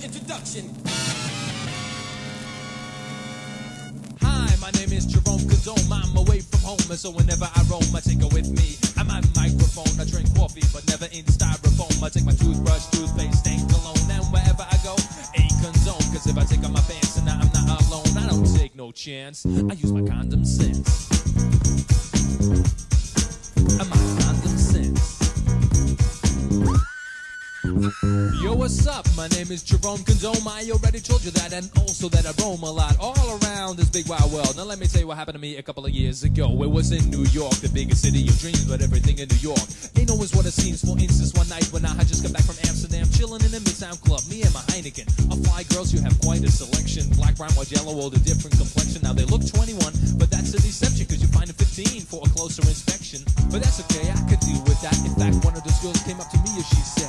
the introduction. Hi, my name is Jerome Kazome. I'm away from home, and so whenever I roam, I take her with me. I'm my microphone. I drink coffee, but never in styrofoam. I take my toothbrush, toothpaste, and cologne, and wherever I go, a condone. Cause if I take off my pants and I'm not alone, I don't take no chance. I use my condom sense. Yo, what's up? My name is Jerome Condome. I already told you that, and also that I roam a lot all around this big wild world. Now, let me tell you what happened to me a couple of years ago. It was in New York, the biggest city of dreams, but everything in New York ain't always what it seems. For instance, one night when I had just come back from Amsterdam, chilling in the Midtown Club, me and my Heineken. A fly girls, you have quite a selection. Black, brown, white, yellow, all the different complexion. Now, they look 21, but that's a deception, cause you find a 15 for a closer inspection. But that's okay, I could deal with that. In fact, one of those girls came up to me and she said,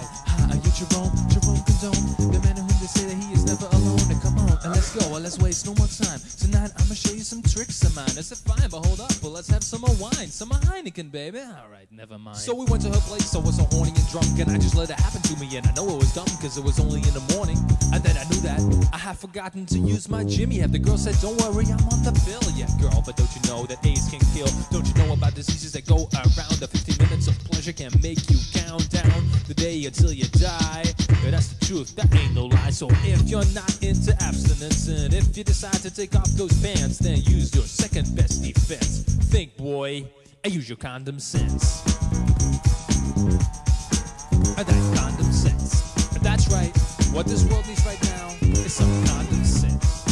and let's go, and let's waste no more time. Tonight I'ma show you some tricks of mine. I said, fine, but hold up, but let's have some more wine, some more Heineken, baby. All right, never mind. So we went to her place, I was so horny and drunk, and I just let it happen to me, and I know it was dumb, cause it was only in the morning. And then I knew that I had forgotten to use my Jimmy. And the girl said, don't worry, I'm on the bill. Yeah, girl, but don't you know that AIDS can kill? Don't you know about diseases that go around? Truth, that ain't no lie. So if you're not into abstinence, and if you decide to take off those pants, then use your second best defense. Think, boy, and use your condom sense. And that condom sense. That's right, what this world needs right now is some condom sense.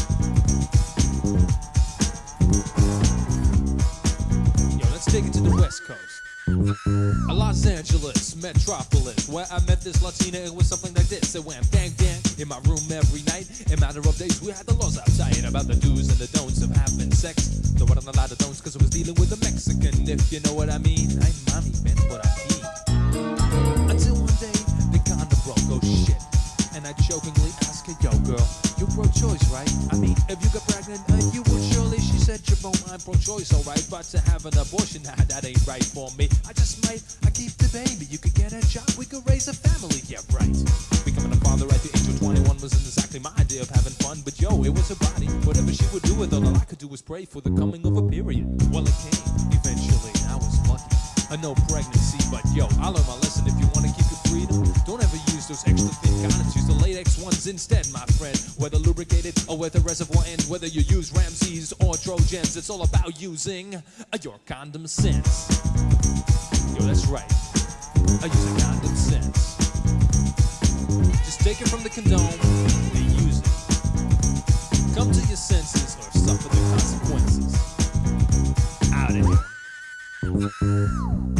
Yo, let's take it to the West Coast. A Los Angeles metropolis, where I met this Latina. It was something like this. It went bang bang in my room every night. In matter of days, we had the laws outside about the do's and the don'ts of having sex. There wasn't a lot of don'ts because I was dealing with a Mexican, if you know what I mean. I'm mommy, man, but I'm. Until one day, the condom broke. Oh shit. And I jokingly asked her, yo, girl, you pro-choice, right? I mean, if you got pregnant, uh, you would surely. She said, Jerome, I'm pro-choice, alright, but to have an abortion, nah, that ain't right for me. I just might, I keep the baby. You could get a job, we could raise a family, yeah, right. Becoming a father at the age of 21 wasn't exactly my idea of having fun, but yo, it was her body. Whatever she would do with it, all I could do was pray for the coming of a period. Well, it came, eventually, I was lucky. A no pregnancy, but yo, I learned my lesson. If you want to keep your freedom, don't ever use those extra next ones instead, my friend. Whether lubricated or with a reservoir end, whether you use Ramses or Trojans, it's all about using uh, your condom sense. Yo, that's right. I use a condom sense. Just take it from the condom and use it. Come to your senses or suffer the consequences. Out of here.